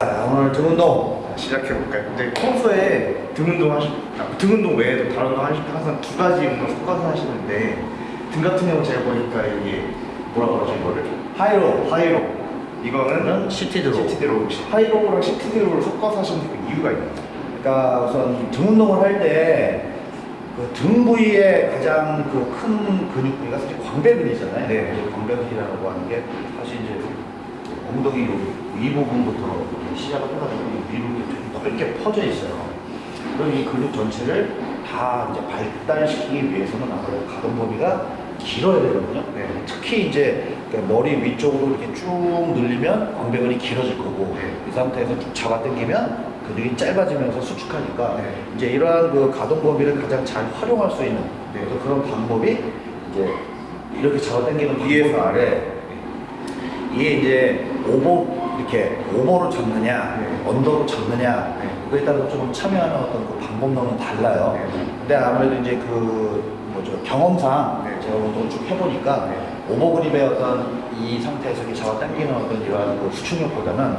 자, 오늘 등 운동 시작해볼까요? 근데 평소에 등 운동 하시, 아, 등 운동 외에도 다른 운동 하실 때 항상 두 가지 운동 섞어서 하시는데 등 같은 경우 제가 보니까 이게 뭐라 그러죠 이거를? high row high row 이거는 시티드로 시티드로 하이로우랑 시티드로를 섞어서 하시는 그 이유가 있나요? 그러니까 우선 등 운동을 할 때 그 등 부위에 가장 그 큰 근육 부위가 사실 광배근이잖아요. 네. 광배근이라고 하는 게 사실 이제 엉덩이 요 위부분부터 시작을 해가지고 이 위로 좀 넓게 퍼져 있어요. 그럼 이 근육 전체를 다 이제 발달시키기 위해서는 아무래도 가동 범위가 길어야 되거든요. 네. 특히 이제 그 머리 위쪽으로 이렇게 쭉 늘리면 광배근이 길어질 거고 네. 이 상태에서 쭉 잡아당기면 근육이 짧아지면서 수축하니까 네. 이제 이러한 그 가동 범위를 가장 잘 활용할 수 있는 네. 그런 방법이 이제 이렇게 잡아당기는 위에서 아래. 이게 이제 over 이렇게 over로 잡느냐 네. under로 잡느냐 네. 그거에 따라서 좀 참여하는 어떤 그 방법론은 달라요. 네. 근데 아무래도 이제 그 뭐죠 경험상 네. 제가 운동을 쭉 해보니까 네. over grip의 어떤 이 상태에서 이렇게 잡아 당기는 어떤 이러한 그 수축력보다는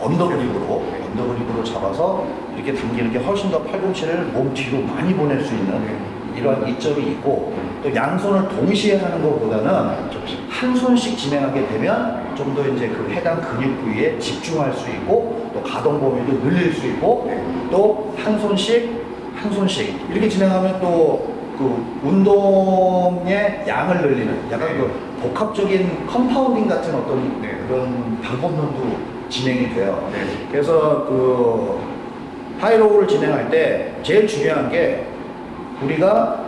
언더그립으로 언더그립으로 잡아서 이렇게 당기는 게 훨씬 더 팔꿈치를 몸 뒤로 많이 보낼 수 있는 이러한 이점이 있고 또 양손을 동시에 하는 것보다는 한 손씩 진행하게 되면 좀 더 이제 그 해당 근육 부위에 집중할 수 있고 또 가동 범위도 늘릴 수 있고 또 한 손씩 한 손씩 이렇게 진행하면 또 그 운동의 양을 늘리는 약간 그 복합적인 compounding 같은 어떤 네. 그런 방법론도 진행이 돼요. 네. 그래서 그 high row를 진행할 때 제일 중요한 게 우리가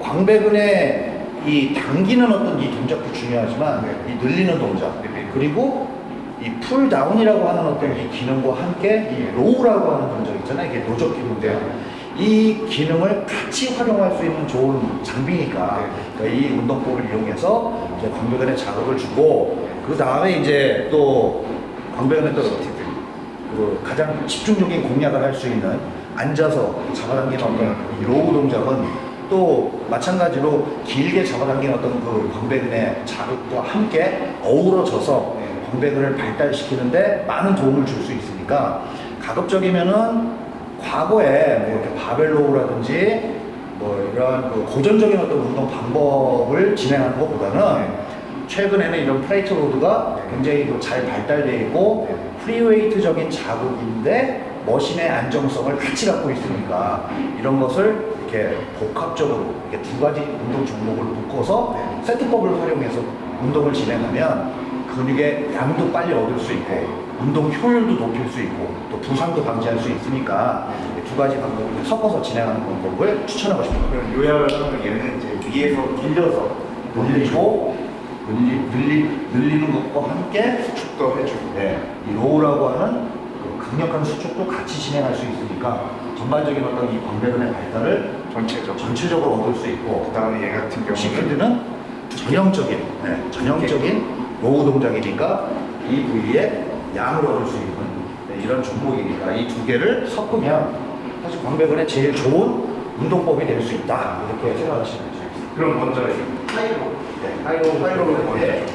광배근의 이 당기는 어떤 이 동작도 중요하지만 네. 이 늘리는 동작 네. 그리고 이 pulldown이라고 하는 어떤 이 기능과 함께 이 row라고 하는 동작 있잖아요. 이게 노 젓기 기능인데요. 이 기능을 같이 활용할 수 있는 좋은 장비니까 그러니까 이 운동법을 이용해서 이제 광배근에 자극을 주고 그 다음에 이제 또 광배근에 또 그 가장 집중적인 공략을 할 수 있는 앉아서 잡아당기는 어떤 이 row 동작은 또 마찬가지로 길게 잡아당기는 어떤 그 광배근의 자극과 함께 어우러져서 광배근을 발달시키는데 많은 도움을 줄 수 있으니까 가급적이면은 과거에 뭐 이렇게 barbell row라든지 뭐 이런 그 고전적인 어떤 운동 방법을 진행하는 것보다는 최근에는 이런 plate load가 굉장히 그 잘 발달되어 있고 free weight적인 자극인데 machine의 안정성을 같이 갖고 있으니까 이런 것을 이렇게 복합적으로 이렇게 두 가지 운동 종목을 묶어서 세트법을 활용해서 운동을 진행하면 근육의 양도 빨리 얻을 수 있고 운동 효율도 높일 수 있고 또 부상도 방지할 수 있으니까 이 두 가지 방법을 섞어서 진행하는 방법을 추천하고 싶습니다. 그럼 요약을 하면 얘는 이제 위에서 밀려서 늘리고 늘리, 늘리, 늘리는 것과 함께 수축도 해주고. 네, 이 row라고 하는 그 강력한 수축도 같이 진행할 수 있으니까 전반적인 어떤 이 광배근의 발달을 전체적으로. 전체적으로 얻을 수 있고 그 다음에 얘 같은 경우는 seated는 전형적인 네, 전형적인 row 동작이니까 이 부위에 양을 얻을 수 있는 네, 이런 종목이니까 이 두 개를 섞으면 사실 광배근에 제일 좋은 운동법이 될 수 있다. 이렇게 생각하시면 되겠습니다. 그럼 먼저 이 하이로. 네, 하이로 하이로를 먼저 때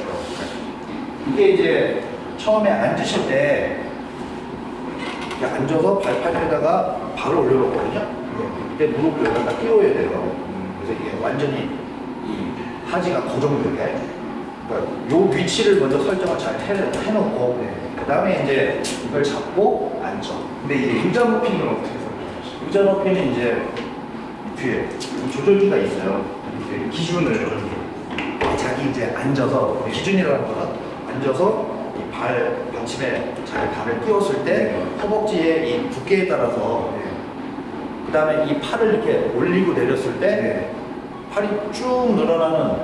이게 이제 처음에 앉으실 때 이렇게 앉아서 발판에다가 발을 올려놓거든요. 이때 무릎을 여기다 끼워야 돼요. 그래서 이게 완전히 이 하지가 고정되게. 그러니까 요 위치를 먼저 설정을 잘 해, 해놓고 그 다음에 이제 이걸 잡고 앉아. 근데 이 의자 높이는 어떻게 설정하시죠? 의자 높이는 이제 이 뒤에 조절기가 있어요. 이제 기준을 자기 이제 앉아서 기준이라는 거는 앉아서 이발 받침에 자기 발을 띄웠을 때 허벅지의 이 두께에 따라서 그 다음에 이 팔을 이렇게 올리고 내렸을 때 네. 팔이 쭉 늘어나는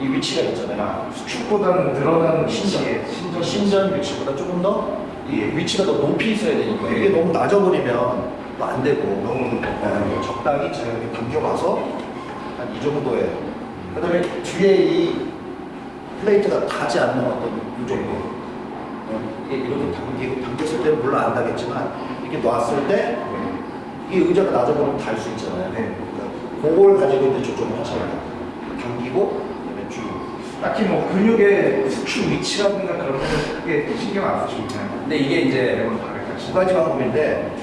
이 위치가 있잖아요. 수축보다는 늘어나는 신전, 신전, 신전. 위치보다 조금 더이 위치가 더 높이 있어야 되니까 이게 너무 낮아버리면 또 안 되고 너무 네, 적당히 이렇게 당겨봐서 한 이 정도에. 그 다음에 뒤에 이 플레이트가 닿지 않는 어떤 이 정도. 어, 이렇게 당기고 당겼을 때는 물론 안 닿겠지만 이렇게 놨을 때 이게 의자가 낮아버리면 달수 있잖아요 네. 그러니까 그걸 가지고 이제 조정을 하셔야 돼요 당기고 그다음에 쭉 딱히 뭐 근육의 수축 위치라든가 그런 거는 크게 신경 안 쓰시고 그냥 근데 이게 이제 두 가지 방법인데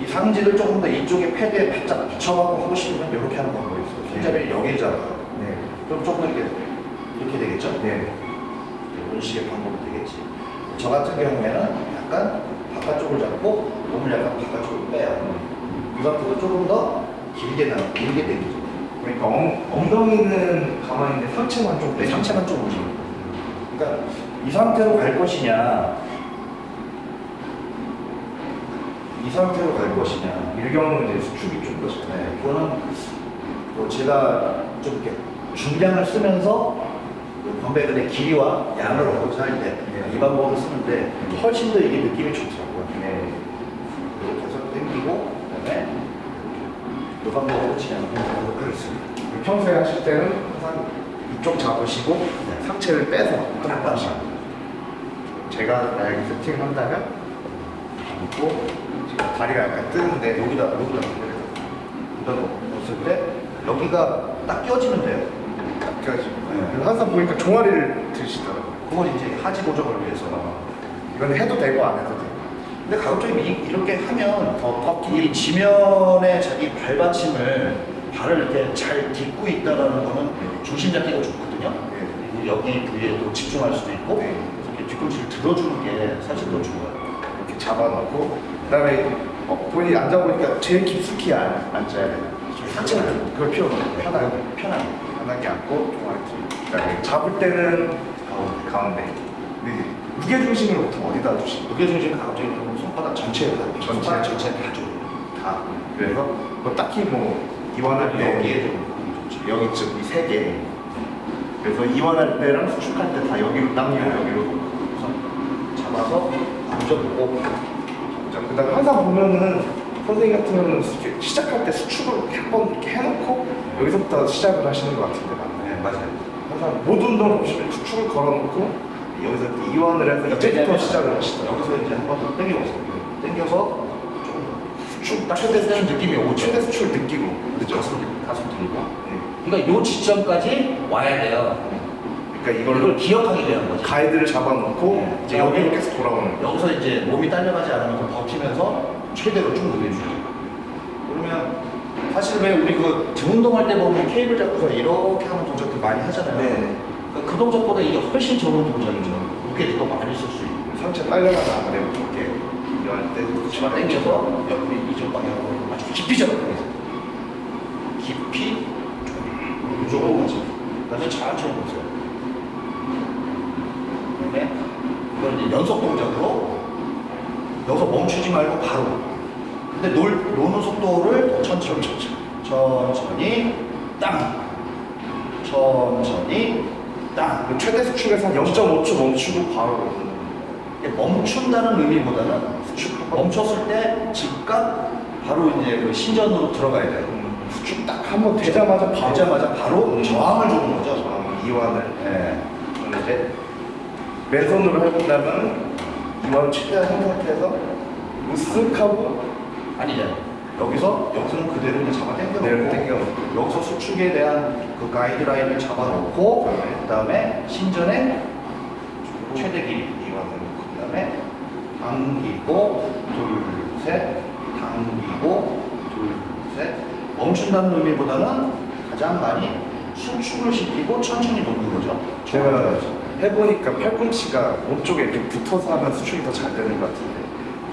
이 상지를 조금 더 이쪽에 패드에 바짝 붙여갖고 하고 싶으면 이렇게 하는 방법이 있어요. 손잡이를 여기에 잡아요. 네. 그럼 조금 이렇게 이렇게 되겠죠? 네. 이런 식의 방법이 되겠지. 저 같은 경우에는 약간 바깥쪽을 잡고 몸을 약간 바깥쪽으로 빼요. 이 상태로 조금 더 길게 나 길게 당기죠. 그러니까 엉, 엉덩이는 가만히 있는데 상체만 좀내 빼. 상체만 좀 움직여. 그러니까 이 상태로 갈 것이냐, 이 상태로 갈 것이냐. 이 경우는 이제 수축이 좀더 네, 그거는 뭐 제가 좀 이렇게 중량을 쓰면서 그 건배근의 길이와 양을 얻고자 할때이 네. 방법을 쓰는데 훨씬 더 이게 느낌이 좋더라고요. 네. 이렇게 해서 당기고 그다음에 이 방법으로 진행하도록 하겠습니다. 평소에 하실 때는 항상 이쪽 잡으시고 네. 상체를 빼서 약간 거죠. 제가 만약에 세팅을 한다면 지금 다리가 약간 뜨는데 여기다 여기다 여기다 놓았을 때 여기가 딱 껴지면 돼요. 딱 껴지고 네. 항상 보니까 종아리를 드시더라고요. 그건 이제 하지 고정을 위해서. 이건 해도 되고 안 해도 되고. 근데 가급적 이- 이렇게 하면 이 지면에 자기 발받침을 발을 이렇게 잘 딛고 있다라는 거는 중심 잡기가 좋거든요. 그리고 여기 부위에도 집중할 수도 있고 네. 이렇게 뒤꿈치를 들어주는 게 사실 더 좋아요. 이렇게 잡아놓고 그다음에 어, 본인이 앉아보니까 제일 깊숙이 안, 앉아야 돼요. 상체는 좀 그걸 없어요. 편하게 편하게. 편하게 앉고 종아리 뒤. 그다음에 잡을 때는 가운데. 가운데. 근데 이제 무게 중심을 보통 어디다 두시나요? 무게 중심 가급적 손바닥 전체에 다 전체. 손바닥 전체에 다 줘요. 다. 그래서 뭐 딱히 뭐 이완할 때 여기에 좀. 여기쯤 이세 개. 그래서 이완할 때랑 수축할 때 다 여기로 당기고 여기로 잡아서 앉아보고 자, 그다음에 항상 보면은 선생님 같은 경우는 수- 시작할 때 수축을 한번 이렇게 해놓고 여기서부터 시작을 하시는 것 같은데 맞나요? 네, 맞아요. 항상 모든 운동 보시면 수축을 걸어놓고 여기서 이완을 해서 이제부터 시작을 하시더라고요. 여기서 이제 한 번 더 당겨보세요. 당겨서 조금 수축 딱 최대 쓰는 느낌이 오죠. 최대 수축을 느끼고 그렇죠? 가슴, 가슴 들고. 네. 그러니까 요 지점까지 와야 돼요. 그러니까 이걸 이걸 기억하게 되는 거지. 가이드를 잡아놓고 네. 이제 여기로 계속 돌아오는 거예요. 여기서 이제 몸이 딸려가지 않으면서 버티면서 최대로 쭉 늘려주죠. 그러면 사실 왜 우리 그 등 운동할 때 보면 케이블 잡고서 이렇게 하는 동작들 많이 하잖아요. 네. 그, 그 동작보다 이게 훨씬 좋은 동작이죠. 무게도 더 많이 쓸 수 있고. 상체 딸려가지 않으려고 이렇게 이완할 때 치마 당겨서 옆에 이쪽 방향으로 아주 깊이 잡아요. 깊이 이쪽으로 가죠. 그다음에 천천히 보세요. 그다음에 이걸 이제 연속 동작으로 여기서 멈추지 말고 바로. 근데 놀, 노는 속도를 더 천천히 천천히 땅 천천히 땅그 최대 수축에서 한 0.5초 멈추고 바로 멈춘다는 의미보다는 멈췄을 때 즉각 바로 이제 그 신전으로 들어가야 돼요. 수축 딱 한번 되자마자 바로 되자마자 바로 저항을 주는 거죠. 저항, 이완을 네. 이제 맨손으로 해본다면 이완 최대한 한 상태에서 으쓱하고 아니죠. 여기서 여기서는 그대로 이제 잡아 그대로 당겨놓고 당겨놓고. 여기서 수축에 대한 그 가이드라인을 잡아놓고 네. 그다음에 신전의 최대 길이 이완을 그다음에 당기고 둘셋 당기고 둘셋 멈춘다는 의미보다는 가장 많이 수축을 시키고 천천히 놓는 거죠. 제가 해보니까 팔꿈치가 몸쪽에 이렇게 붙어서 하면 수축이 더 잘 되는 것 같은데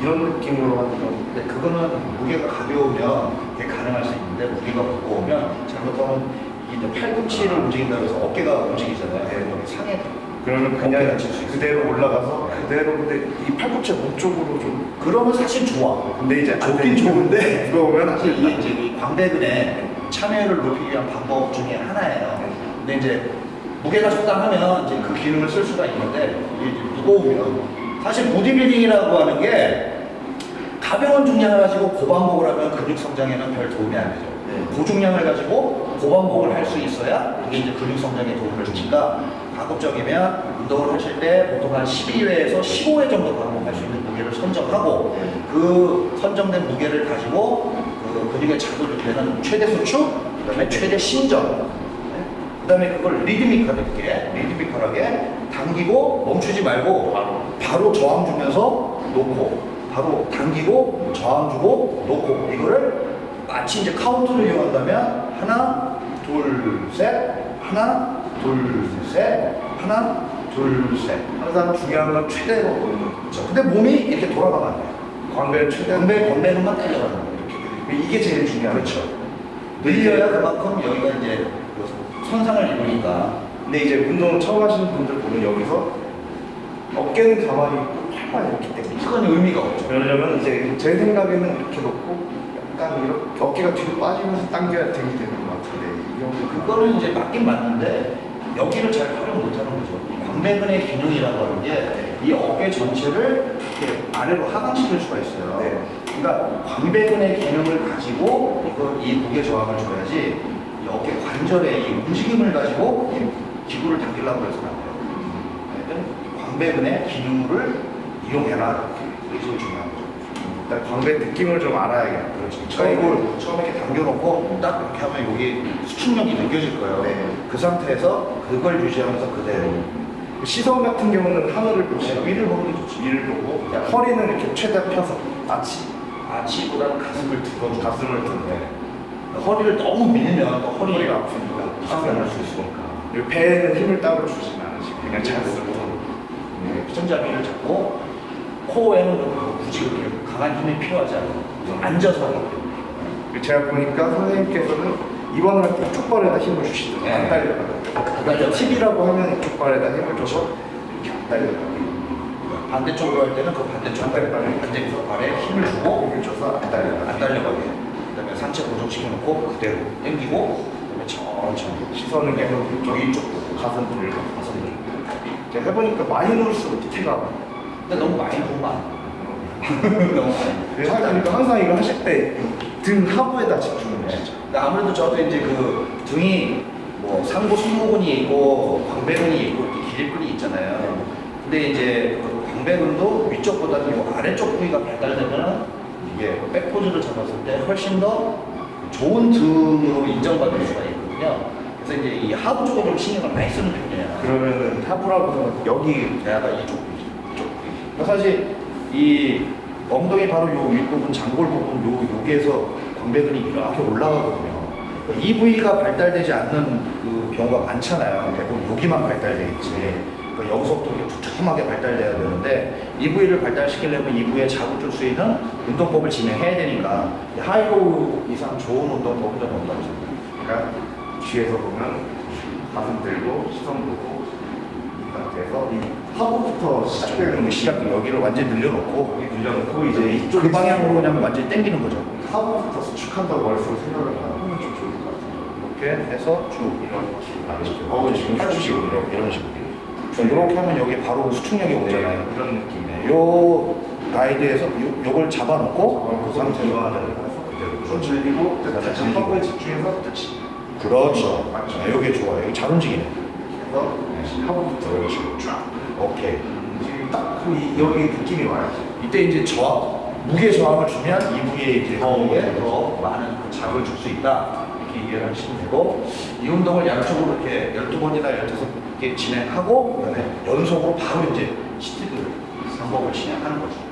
이런 느낌으로 하는 건 근데 그거는 무게가 가벼우면 그게 가능할 수 있는데 무게가 무거우면 잘못하면 이 팔꿈치를 움직인다고 해서 어깨가 움직이잖아요. 네. 상에 그러면 그냥. 그대로 올라가서 그대로 근데 이 팔꿈치 몸쪽으로 좀 그러면 사실 좋아. 근데 이제 안 좋긴 좋은데 무거우면 사실 이게 이제 이 광배근의 참여율을 높이기 위한 방법 중에 하나예요. 근데 이제 무게가 적당하면 이제 그 기능을 쓸 수가 있는데 무거우면 사실 보디빌딩이라고 하는 게 가벼운 중량을 가지고 고반복을 하면 근육 성장에는 별 도움이 안 되죠. 고중량을 가지고 고반복을 할 수 있어야 이게 이제 근육 성장에 도움을 주니까 가급적이면 운동을 하실 때 보통 한 12회에서 15회 정도 반복할 수 있는 무게를 선정하고 그 선정된 무게를 가지고 그 근육에 자극이 되는 최대 수축, 그 다음에 최대 신전 네? 그 다음에 그걸 리드미컬하게 리드미컬하게 당기고 멈추지 말고 바로. 바로 저항 주면서 놓고 바로 당기고 저항 주고 놓고 이거를 마치 이제 카운트를 이용한다면 하나 둘 셋 하나 둘 셋 하나 둘 셋 항상 중요한 건 최대로 보는 거. 그렇죠. 근데 몸이 이렇게 돌아가면 안 돼요 광배를 최대한 건배 건배는만 달려가는 거예요 이게 제일 중요하죠. 그렇죠. 늘려야 그만큼 여기가 이제 그 손상을 입으니까 근데 이제 운동 처음 하시는 분들 보면 여기서 어깨는 가만히 있고 팔만 이렇기 때문에 그건 의미가 없죠. 왜냐면 이제 제 생각에는 이렇게 놓고 약간 이렇게 어깨가 뒤로 빠지면서 당겨야 되게 되는 것 같은데 이 그거는 이제 맞긴 맞는데 여기를 잘 활용 못하는 거죠. 이 광배근의 기능이라고 하는 게 이 어깨 전체를 이렇게 아래로 하강시킬 수가 있어요. 네. 그러니까 광배근의 기능을 가지고 이 무게 저항을 줘야지 이 어깨 관절의 이 움직임을 가지고 이 기구를 당기려고 해서는 안 돼요. 광배근의 기능을 이용해라. 이게 제일 중요한 거죠. 일단 광배 느낌을 좀 알아야겠다. 그렇지. 처음에, 처음에 이렇게 당겨놓고 딱 이렇게 하면 여기 수축력이 느껴질 거예요. 네. 그 상태에서 그걸 유지하면서 그대로 시선 같은 경우는 하늘을 보시고 위를 보는 게 좋지. 위를 보고 허리는 이렇게 최대한 펴서 아치 아치보다는 가슴을 들어주고 가슴을 들고 네. 허리를 너무 밀면 또 허리가 허리가 아프니까 상관할 수 있으니까 배에는 힘을 따로 주시면 않으시고 그냥 자연스럽게 네. 손잡이를 잡고 코에는 그 굳이 그렇게 강한 힘이 필요하지 않아요. 앉아서 하기 때문에. 그리고 제가 보니까 선생님께서는 이번을 할 때 이쪽 발에다 힘을 주시더라고요 네. 안 달려가요 달려가요. 팁이라고 하면 이쪽 발에다 힘을 줘서 이렇게 안 달려가요 반대쪽으로 할 때는 그 반대쪽 발에 반대쪽 발에 힘을 주고 힘을 줘서 안 달려가요 안 달려가게. 그다음에 상체 고정시켜놓고 그대로 당기고 그다음에 천천히 시선은 계속 이쪽 보고 가슴 들고 가슴 들고. 해보니까 많이 누를수록 밑에가. 근데 너무 많이 보면 안 돼. 너무 많이. 그러니까 항상 이거 하실 때 등 하부에다 집중을 하시죠 근데 아무래도 저도 이제 그 등이 뭐 상부 승모근이 있고 광배근이 있고 이렇게 기립근이 있잖아요. 근데 이제 그 광배근도 위쪽보다는 요 아래쪽 부위가 발달되면 이게 백포즈를 잡았을 때 훨씬 더 좋은 등으로 인정받을 수가 있거든요. 그래서 이제 이 하부 쪽에 좀 신경을 많이 쓰는 편이에요. 그러면은 하부라고 여기 약간 이쪽 이쪽. 그러니까 사실 이 엉덩이 바로 요 윗부분, 장골 부분, 요 여기에서 광배근이 이렇게 올라가거든요. 그러니까 이 부위가 발달되지 않는 그 경우가 많잖아요. 대부분 여기만 발달돼 있지. 여기서부터 이렇게 두툼하게 발달돼야 되는데 이 부위를 발달시키려면 이 부위에 자극 줄 수 있는 운동법을 진행해야 되니까 high row 이상 좋은 운동법은 좀 없다고 생각합니다. 그러니까 뒤에서 보면 가슴 들고 시선 보고 이 상태에서 이 하부부터 시작되는 시작 여기를 완전히 늘려놓고 늘려놓고 이제 이쪽 그 방향으로 그냥 완전히 당기는 거죠. 하부부터 수축한다고 머릿속으로 생각을 하면 좀 좋을 것 같아요 이렇게 해서 쭉 이렇게 어, 지금 수축식으로 이런, 이런 식으로. 이렇게 하면 여기 바로 수축력이 오잖아요. 네, 그런 느낌이에요 요 가이드에서 요, 요걸 잡아놓고 그 상태로 좀 들리고 자, 다시 들리고. 하부에 집중해서 그렇죠. 맞죠. 네, 요게 좋아요. 여기 잘 움직이네. 해서 하부부터 이런 식으로 쫙 오케이. 지금 딱 그, 이- 여기 느낌이 와요 이때 이제 저항, 무게 저항을 주면 이 부위에 이제 어, 네. 더 많은 그 자극을 줄 수 있다. 이렇게 이해를 하시면 되고, 이 운동을 양쪽으로 이렇게 12번이나 15 개 진행하고, 그다음에 연속으로 바로 이제 seated 방법을 진행하는 거죠.